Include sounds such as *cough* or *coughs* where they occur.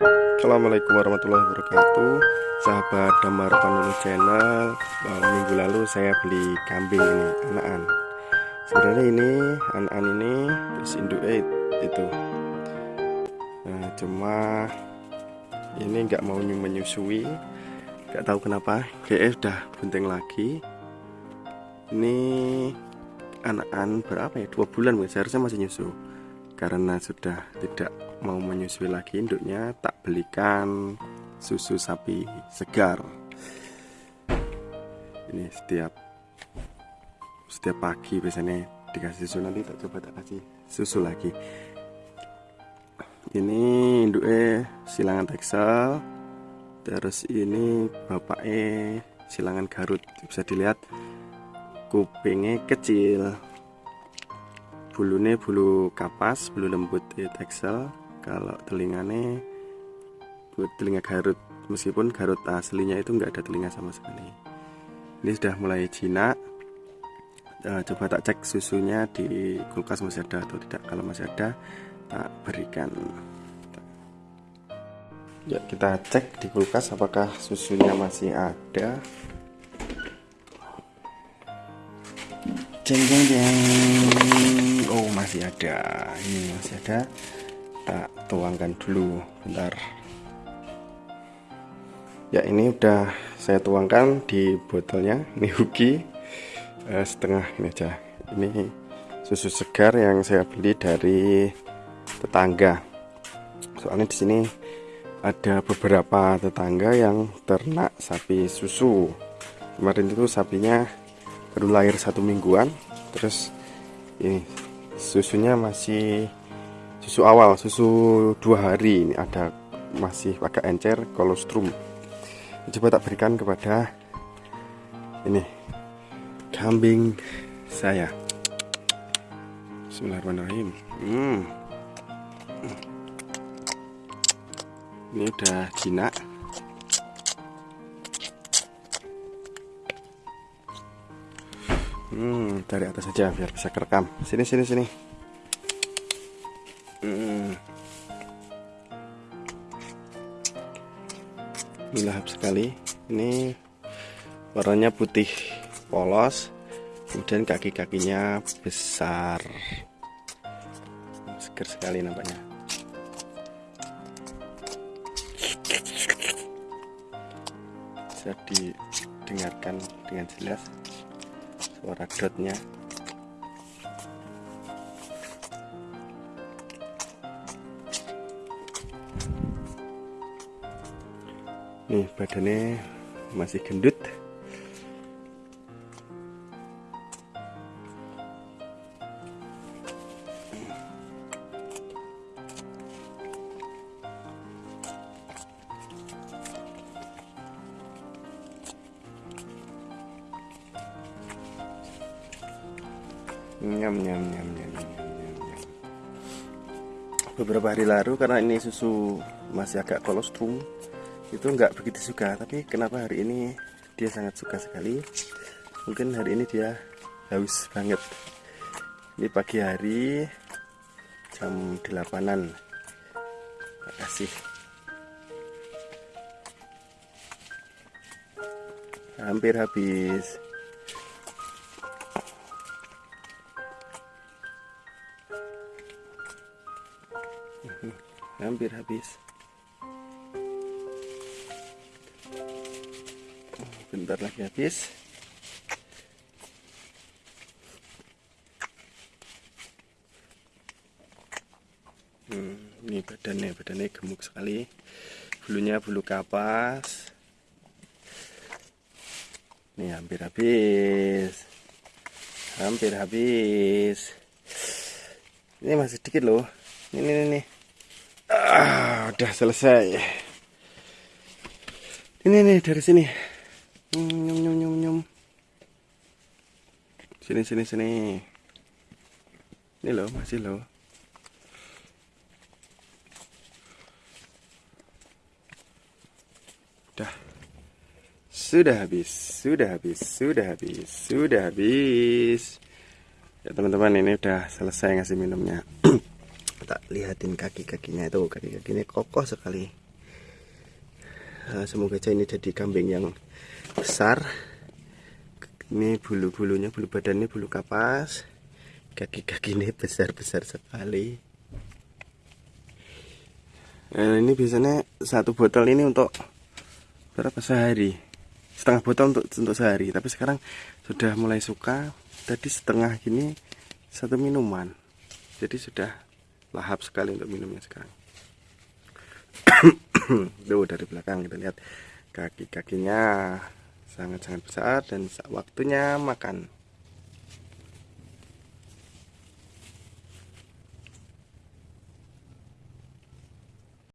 Assalamualaikum warahmatullahi wabarakatuh. Sahabat Damar Panulu Channel Minggu lalu saya beli kambing ini Anakan Sebenarnya ini Anakan ini Terus induk itu. Nah, Cuma Ini nggak mau menyusui. Nggak tahu kenapa GF udah bunting lagi. Ini Anakan berapa ya? Dua bulan seharusnya masih nyusu. Karena sudah tidak mau menyusui lagi induknya tak belikan susu sapi segar. Ini setiap setiap pagi biasanya dikasih susu nanti tak coba tak kasih susu lagi. Ini induknya silangan teksel terus ini bapaknya silangan garut. Bisa dilihat kupingnya kecil. Bulunya bulu kapas bulu lembut teksel kalau telinganya buat telinga garut meskipun garut aslinya itu enggak ada telinga sama sekali. Ini sudah mulai jinak. Uh, coba tak cek susunya di kulkas masih ada atau tidak. Kalau masih ada tak berikan. Ya kita cek di kulkas apakah susunya masih ada. Jeng jeng jeng. Oh masih ada. Ini masih ada tak tuangkan dulu bentar. Ya ini udah saya tuangkan di botolnya ini huki eh, setengah ini aja ini susu segar yang saya beli dari tetangga. Soalnya di sini ada beberapa tetangga yang ternak sapi susu. Kemarin itu sapinya baru lahir satu mingguan terus ini susunya masih susu awal susu dua hari ini ada masih agak encer kolostrum. Coba tak berikan kepada ini kambing saya. Bismillahirrahmanirrahim. Hmm. ini udah jinak. Hmm, dari atas saja biar bisa kerekam. Sini sini sini ini lahap sekali. Ini warnanya putih polos kemudian kaki-kakinya besar. Seger sekali nampaknya. Bisa didengarkan dengan jelas suara dotnya nih badannya masih gendut. Nyam nyam nyam nyam beberapa hari lalu karena ini susu masih agak kolostrum itu nggak begitu suka tapi kenapa hari ini dia sangat suka sekali? Mungkin hari ini dia haus banget. Ini pagi hari jam 8an kasih. Hampir habis. Hampir habis bentar lagi habis. Hmm, ini badannya badannya gemuk sekali. Bulunya bulu kapas. Ini hampir habis. Hampir habis. Ini masih sedikit loh. Ini ini, ini. Ah, udah selesai. Ini nih dari sini nyum nyum nyum nyum sini sini sini. Ini loh masih loh. Udah sudah habis sudah habis sudah habis sudah habis. Ya teman-teman ini udah selesai ngasih minumnya. *clears throat* Tak lihatin kaki-kakinya itu. Kaki-kakinya kokoh sekali. Eh, semoga aja ini jadi kambing yang besar. Ini bulu-bulunya bulu badannya bulu kapas. Kaki-kaki ini besar-besar sekali. Nah, ini biasanya satu botol ini untuk berapa? Sehari. Setengah botol untuk untuk sehari. Tapi sekarang sudah mulai suka. Tadi setengah gini satu minuman. Jadi sudah lahap sekali untuk minumnya sekarang. *coughs* Tuh dari belakang kita lihat kaki-kakinya sangat-sangat besar dan waktunya makan